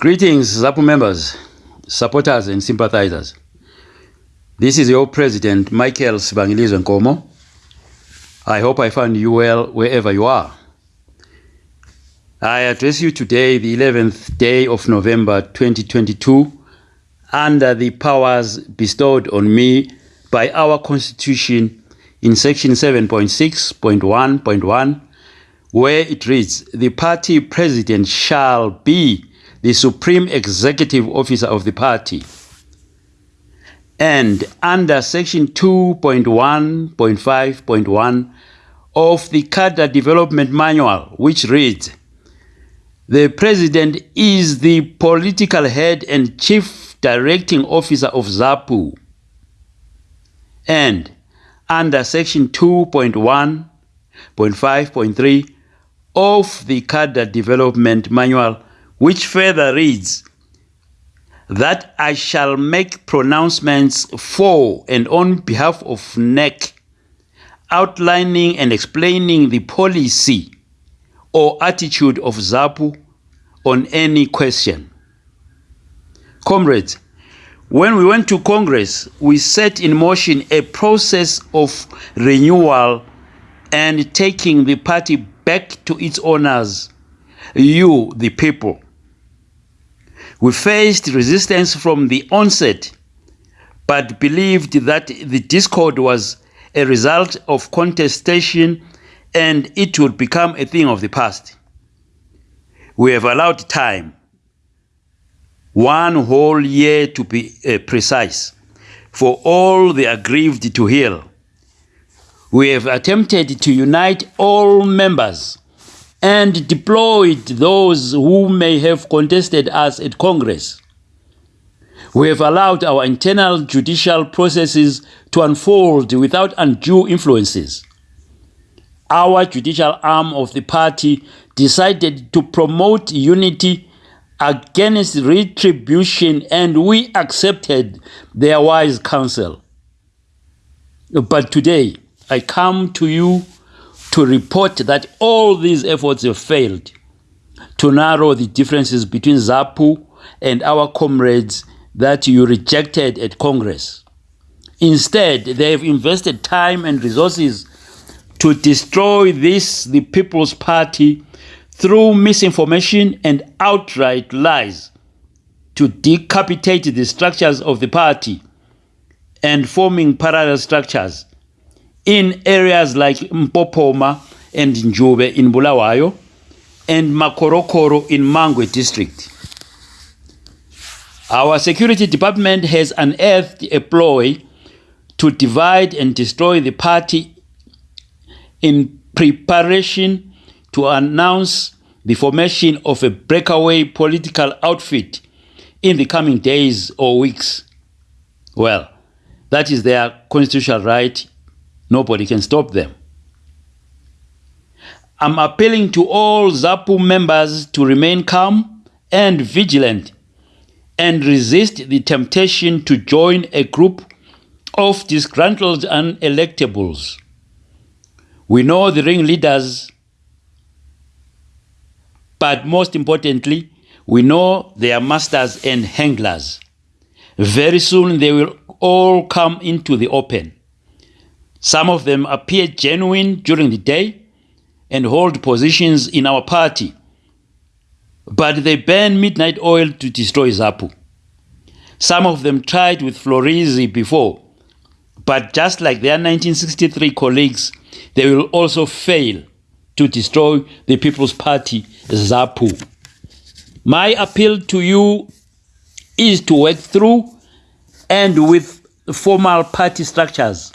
Greetings, ZAPU members, supporters, and sympathizers. This is your president, Michael Sibangilizwe Nkomo. I hope I find you well wherever you are. I address you today, the 11th day of November 2022, under the powers bestowed on me by our Constitution in section 7.6.1.1, where it reads, The party president shall be the supreme executive officer of the party. And under section 2.1.5.1 of the Cadre Development Manual, which reads, the president is the political head and chief directing officer of ZAPU. And under section 2.1.5.3 of the Cadre Development Manual, which further reads that I shall make pronouncements for and on behalf of NEC, outlining and explaining the policy or attitude of ZAPU on any question. Comrades, when we went to Congress, we set in motion a process of renewal and taking the party back to its owners, you, the people. We faced resistance from the onset, but believed that the discord was a result of contestation and it would become a thing of the past. We have allowed time, one whole year to be uh, precise, for all the aggrieved to heal. We have attempted to unite all members and deployed those who may have contested us at Congress. We have allowed our internal judicial processes to unfold without undue influences. Our judicial arm of the party decided to promote unity against retribution, and we accepted their wise counsel. But today, I come to you to report that all these efforts have failed to narrow the differences between ZAPU and our comrades that you rejected at Congress. Instead, they have invested time and resources to destroy this, the People's Party, through misinformation and outright lies, to decapitate the structures of the party and forming parallel structures in areas like Mpopoma and Njube in Bulawayo and Makorokoro in Mangwe district. Our security department has unearthed a ploy to divide and destroy the party in preparation to announce the formation of a breakaway political outfit in the coming days or weeks. Well, that is their constitutional right Nobody can stop them. I'm appealing to all ZAPU members to remain calm and vigilant and resist the temptation to join a group of disgruntled unelectables. We know the ringleaders, but most importantly, we know their masters and handlers. Very soon they will all come into the open. Some of them appear genuine during the day and hold positions in our party, but they burn midnight oil to destroy Zapu. Some of them tried with Florizi before, but just like their 1963 colleagues, they will also fail to destroy the People's Party, ZAPU. My appeal to you is to work through and with formal party structures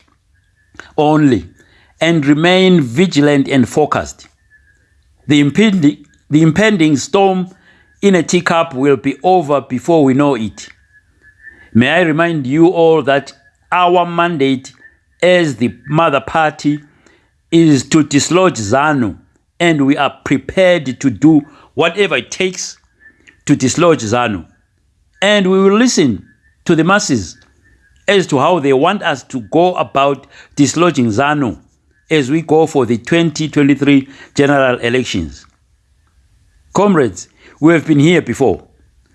only and remain vigilant and focused. The impending, the impending storm in a teacup will be over before we know it. May I remind you all that our mandate as the mother party is to dislodge ZANU and we are prepared to do whatever it takes to dislodge ZANU. And we will listen to the masses as to how they want us to go about dislodging ZANU as we go for the 2023 general elections. Comrades, we have been here before.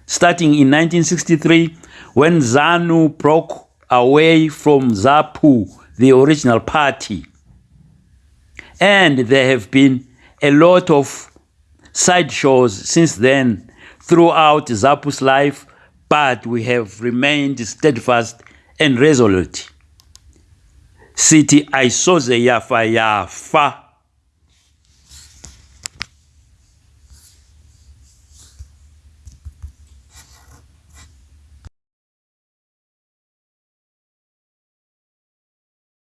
starting in 1963 when ZANU broke away from ZAPU, the original party. And there have been a lot of sideshows since then throughout ZAPU's life, but we have remained steadfast and resolute. City aisoze yafa yafa